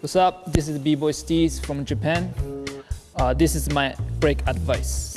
What's up? This is B-Boy Steez from Japan. Uh, this is my break advice.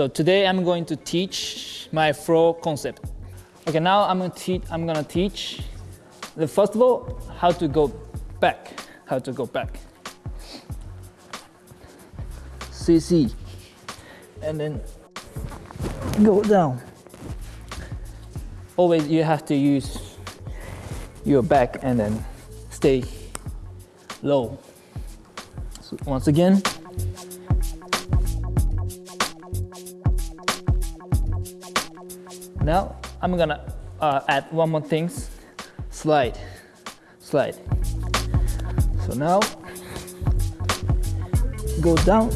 So today I'm going to teach my flow concept. Okay, now I'm gonna teach. I'm gonna teach. The first of all, how to go back. How to go back. CC, and then go down. Always you have to use your back and then stay low. So once again. Now I'm gonna uh, add one more thing. Slide, slide. So now go down,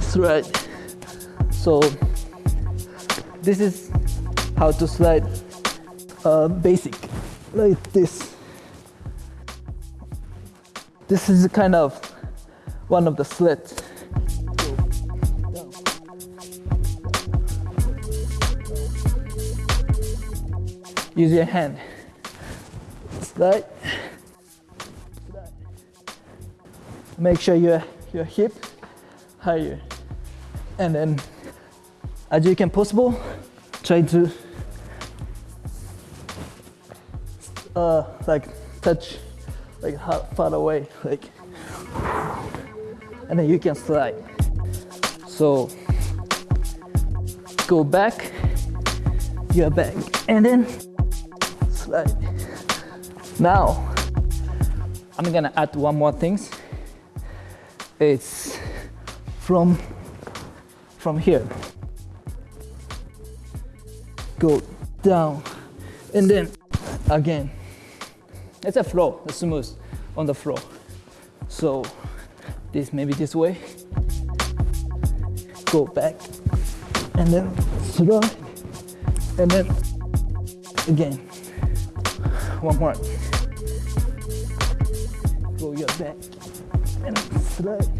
slide. So this is how to slide uh, basic like this. This is kind of one of the slits. Use your hand. Slide. Make sure your your hip higher. And then as you can possible, try to uh like touch like how far away like and then you can slide. So go back, your back, and then slide. Now, I'm gonna add one more things. It's from from here. Go down, and then again. It's a flow, it's smooth on the floor. So this maybe this way. Go back, and then slide, and then again. One more. Go your back and slide.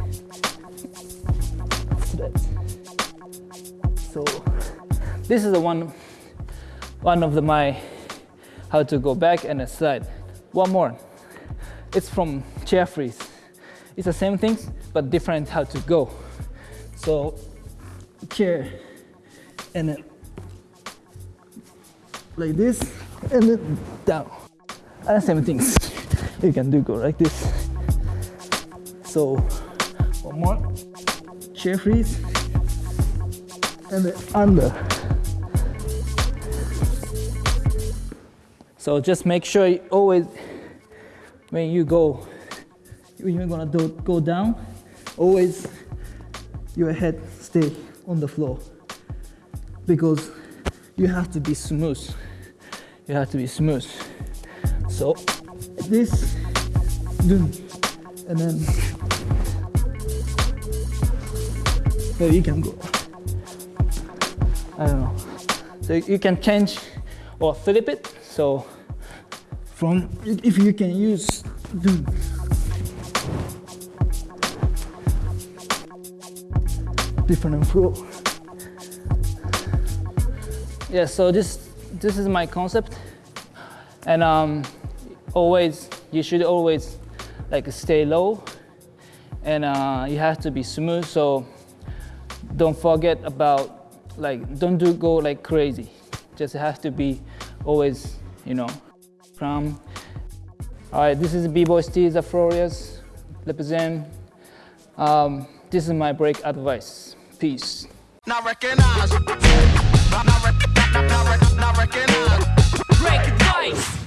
Slide. So this is the one one of the my how to go back and slide. One more. It's from chair freeze. It's the same things but different how to go. So chair and then like this and then down. And same things. You can do go like this. So one more. Chair freeze. And then under. So just make sure you always when you go when you're gonna do, go down, always your head stay on the floor because you have to be smooth. You have to be smooth. So this, and then there you can go. I don't know. So you can change or flip it. So from if you can use different flow. Yeah, so this this is my concept, and um, always you should always like stay low, and uh, you have to be smooth. So don't forget about like don't do go like crazy. Just have to be always you know calm. All right, this is B-Boy Steez Afrorias, represent. Um, this is my break advice. Peace. Not recognize. Not, not, not, Break advice.